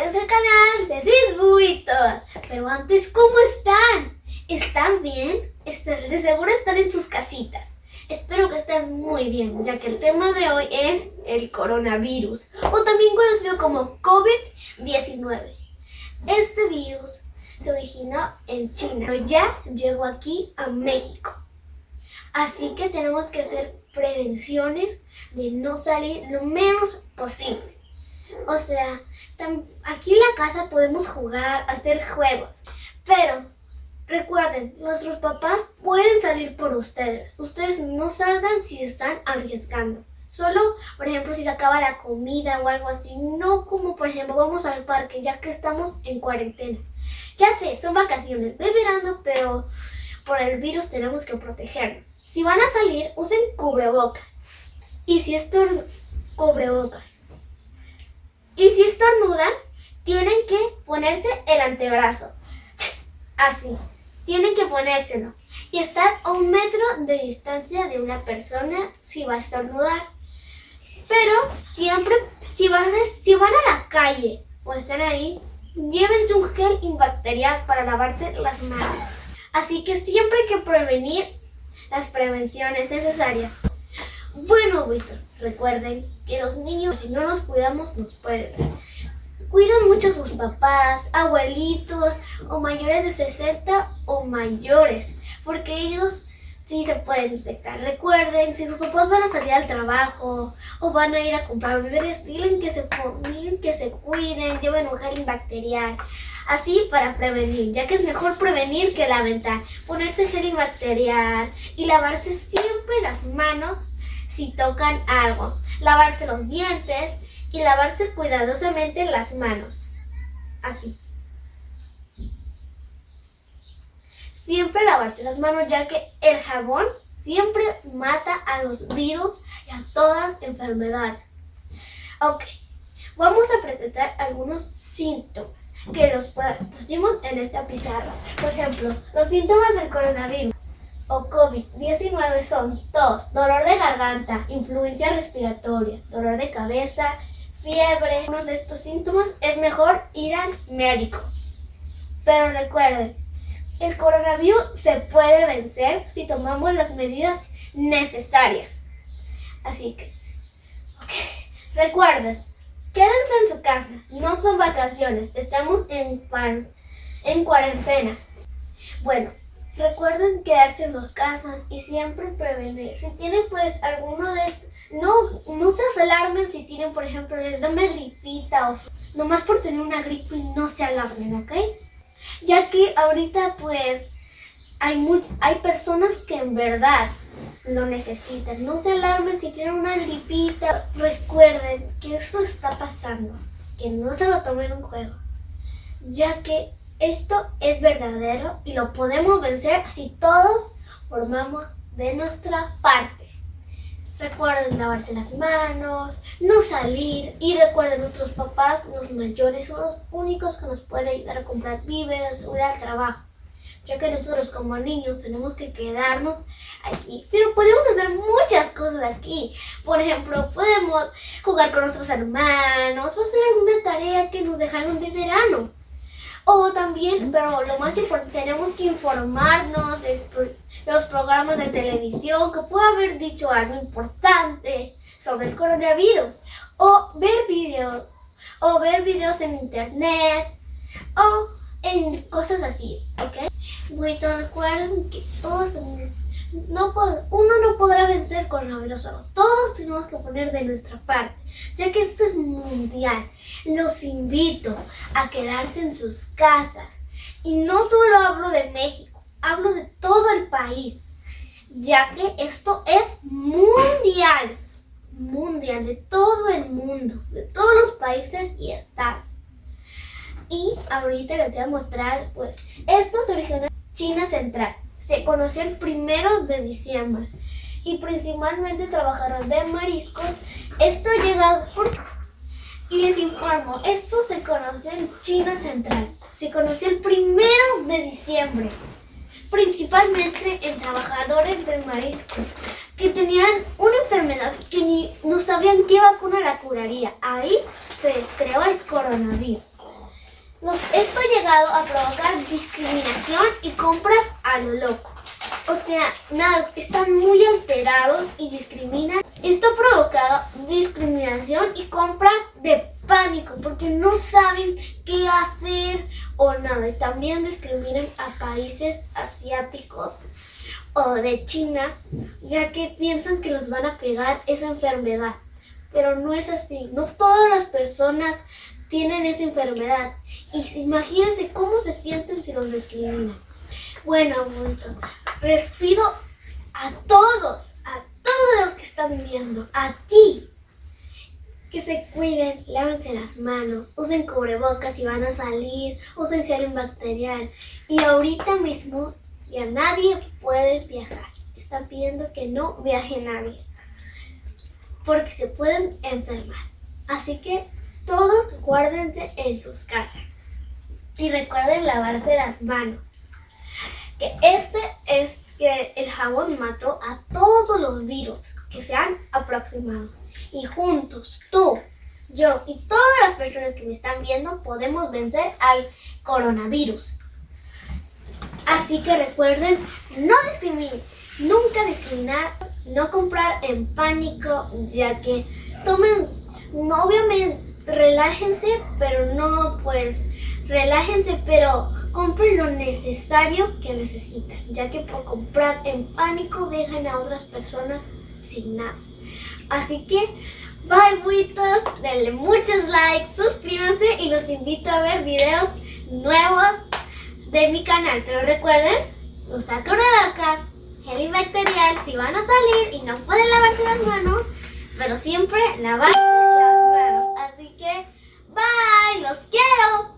bienvenidos al canal de Disbuitos. Pero antes, ¿cómo están? ¿Están bien? De seguro están en sus casitas. Espero que estén muy bien, ya que el tema de hoy es el coronavirus, o también conocido como COVID-19. Este virus se originó en China, pero ya llegó aquí a México. Así que tenemos que hacer prevenciones de no salir lo menos posible. O sea, aquí en la casa podemos jugar, hacer juegos, pero recuerden, nuestros papás pueden salir por ustedes. Ustedes no salgan si están arriesgando. Solo, por ejemplo, si se acaba la comida o algo así. No como, por ejemplo, vamos al parque ya que estamos en cuarentena. Ya sé, son vacaciones de verano, pero por el virus tenemos que protegernos. Si van a salir, usen cubrebocas. Y si estornudan, cubrebocas. Y si estornudan, tienen que ponerse el antebrazo. Así. Tienen que ponérselo. Y estar a un metro de distancia de una persona si va a estornudar. Pero siempre, si van, si van a la calle o están ahí, llévense un gel antibacterial para lavarse las manos. Así que siempre hay que prevenir las prevenciones necesarias. Bueno, Víctor, recuerden que los niños, si no nos cuidamos, nos pueden Cuiden mucho a sus papás, abuelitos o mayores de 60 o mayores, porque ellos sí se pueden infectar. Recuerden, si sus papás van a salir al trabajo o van a ir a comprar víveres, digan que se, que se cuiden, lleven un gel bacterial. Así para prevenir, ya que es mejor prevenir que lamentar. Ponerse gel bacterial y lavarse siempre las manos si tocan algo. Lavarse los dientes y lavarse cuidadosamente las manos. Así. Siempre lavarse las manos ya que el jabón siempre mata a los virus y a todas enfermedades. Ok, vamos a presentar algunos síntomas que los pusimos en esta pizarra. Por ejemplo, los síntomas del coronavirus o COVID-19 son tos, dolor de garganta, influencia respiratoria, dolor de cabeza, fiebre. Uno de estos síntomas es mejor ir al médico. Pero recuerden, el coronavirus se puede vencer si tomamos las medidas necesarias. Así que, ok, recuerden, quédense en su casa, no son vacaciones, estamos en, en cuarentena. Bueno, recuerden quedarse en su casa y siempre prevenir. Si tienen pues alguno de estos, no, no se alarmen si tienen, por ejemplo, les da una gripita o nomás por tener una gripe y no se alarmen, ¿ok? Ya que ahorita pues hay, hay personas que en verdad lo necesitan. No se alarmen si tienen una gripita. Recuerden que esto está pasando, que no se lo tomen un juego, ya que esto es verdadero y lo podemos vencer si todos formamos de nuestra parte. Recuerden lavarse las manos, no salir y recuerden nuestros papás, los mayores, son los únicos que nos pueden ayudar a comprar víveres o ir al trabajo. Ya que nosotros como niños tenemos que quedarnos aquí. Pero podemos hacer muchas cosas aquí. Por ejemplo, podemos jugar con nuestros hermanos o hacer alguna tarea que nos dejaron de verano. O también, pero lo más importante, tenemos que informarnos de, los programas de televisión que puede haber dicho algo importante sobre el coronavirus. O ver videos, o ver videos en internet, o en cosas así, ¿ok? Bueno, recuerden que todos no, uno no podrá vencer con coronavirus solo. Todos tenemos que poner de nuestra parte, ya que esto es mundial. Los invito a quedarse en sus casas. Y no solo hablo de México, hablo de todo el país, ya que esto es mundial. Mundial, de todo el mundo, de todos los países y estados. Y ahorita les voy a mostrar, pues, esto se originó en China Central se conoció el primero de diciembre y principalmente trabajaron de mariscos. Esto llegado por... Y les informo, esto se conoció en China Central. Se conoció el primero de diciembre, principalmente en trabajadores de mariscos que tenían una enfermedad que ni no sabían qué vacuna la curaría. Ahí se creó el coronavirus. Llegado a provocar discriminación y compras a lo loco. O sea, nada, están muy alterados y discriminan. Esto ha provocado discriminación y compras de pánico porque no saben qué hacer o nada. Y también discriminan a países asiáticos o de China, ya que piensan que los van a pegar esa enfermedad. Pero no es así. No todas las personas tienen esa enfermedad. Y imagínense cómo se sienten si los discriminan. Bueno, abuelito, les pido a todos, a todos los que están viendo, a ti, que se cuiden, lávense las manos, usen cubrebocas si van a salir, usen gel antibacterial. Y ahorita mismo ya nadie puede viajar. Están pidiendo que no viaje nadie, porque se pueden enfermar. Así que todos guárdense en sus casas. Y recuerden lavarse las manos. Que este es que el jabón mató a todos los virus que se han aproximado. Y juntos, tú, yo y todas las personas que me están viendo podemos vencer al coronavirus. Así que recuerden, no discriminen, nunca discriminar, no comprar en pánico, ya que tomen, obviamente, relájense, pero no pues relájense, pero compren lo necesario que necesitan, ya que por comprar en pánico dejan a otras personas sin nada. Así que, bye buitos, denle muchos likes, suscríbanse y los invito a ver videos nuevos de mi canal. Pero recuerden, usar cubrebocas, gel antibacterial si van a salir y no pueden lavarse las manos, pero siempre lavar Hello.